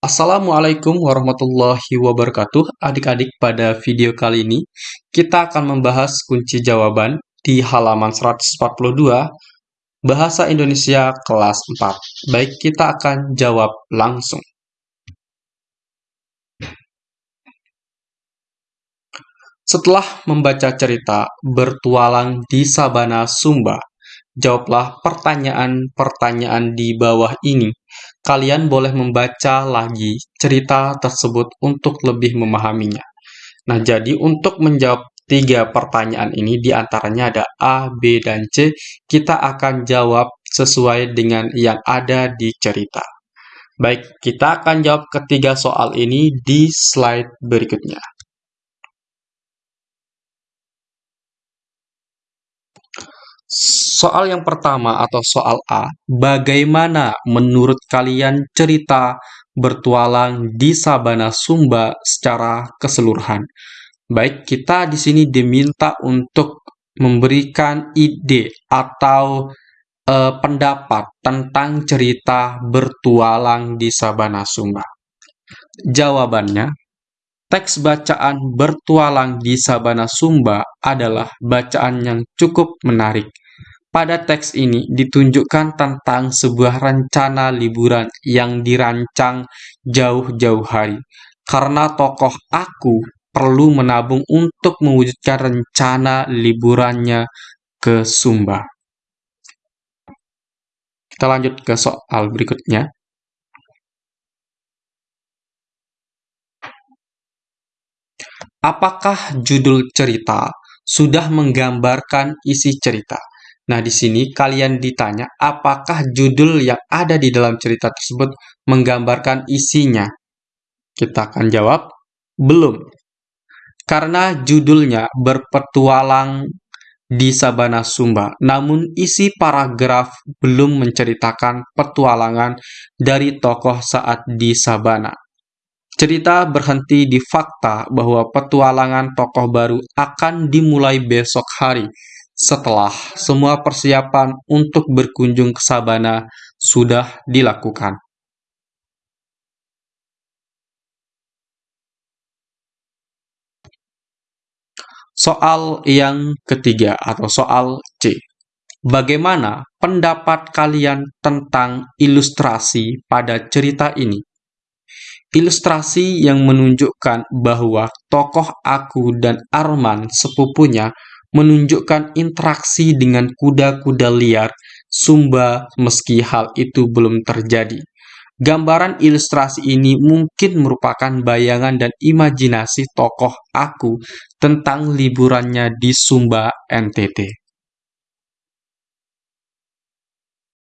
Assalamualaikum warahmatullahi wabarakatuh. Adik-adik, pada video kali ini kita akan membahas kunci jawaban di halaman 142 Bahasa Indonesia kelas 4. Baik, kita akan jawab langsung. Setelah membaca cerita bertualang di Sabana Sumba, jawablah pertanyaan-pertanyaan di bawah ini. Kalian boleh membaca lagi cerita tersebut untuk lebih memahaminya. Nah, jadi untuk menjawab tiga pertanyaan ini, di antaranya ada A, B, dan C, kita akan jawab sesuai dengan yang ada di cerita. Baik, kita akan jawab ketiga soal ini di slide berikutnya. Soal yang pertama atau soal A, bagaimana menurut kalian cerita bertualang di Sabana Sumba secara keseluruhan? Baik, kita di sini diminta untuk memberikan ide atau eh, pendapat tentang cerita bertualang di Sabana Sumba. Jawabannya, teks bacaan bertualang di Sabana Sumba adalah bacaan yang cukup menarik pada teks ini ditunjukkan tentang sebuah rencana liburan yang dirancang jauh-jauh hari. Karena tokoh aku perlu menabung untuk mewujudkan rencana liburannya ke Sumba. Kita lanjut ke soal berikutnya. Apakah judul cerita sudah menggambarkan isi cerita? Nah, di sini kalian ditanya apakah judul yang ada di dalam cerita tersebut menggambarkan isinya. Kita akan jawab, belum. Karena judulnya berpetualang di Sabana Sumba, namun isi paragraf belum menceritakan petualangan dari tokoh saat di Sabana. Cerita berhenti di fakta bahwa petualangan tokoh baru akan dimulai besok hari, setelah semua persiapan untuk berkunjung ke Sabana sudah dilakukan. Soal yang ketiga atau soal C. Bagaimana pendapat kalian tentang ilustrasi pada cerita ini? Ilustrasi yang menunjukkan bahwa tokoh aku dan Arman sepupunya menunjukkan interaksi dengan kuda-kuda liar Sumba meski hal itu belum terjadi. Gambaran ilustrasi ini mungkin merupakan bayangan dan imajinasi tokoh aku tentang liburannya di Sumba NTT.